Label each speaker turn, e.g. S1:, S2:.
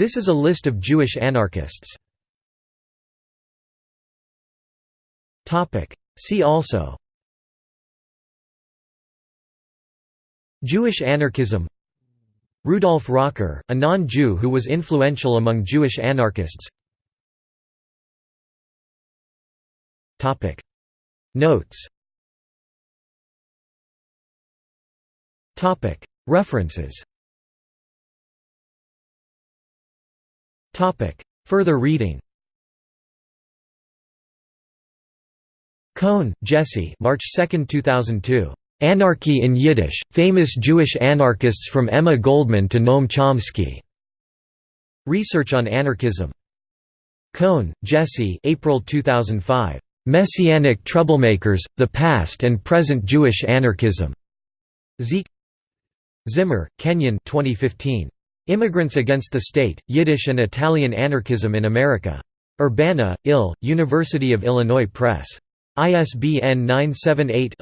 S1: This is a list of Jewish anarchists. See also. Jewish anarchism. Rudolf Rocker, a non-Jew who was influential among Jewish anarchists. Notes. References Further reading Cohn, Jesse March 2, 2002. Anarchy in Yiddish, Famous Jewish Anarchists from Emma Goldman to Noam Chomsky. Research on Anarchism. Cohn, Jesse April 2005. Messianic Troublemakers, The Past and Present Jewish Anarchism. Zeek Zimmer, Kenyon 2015. Immigrants Against the State, Yiddish and Italian Anarchism in America. Urbana, Ill, University of Illinois Press. ISBN 978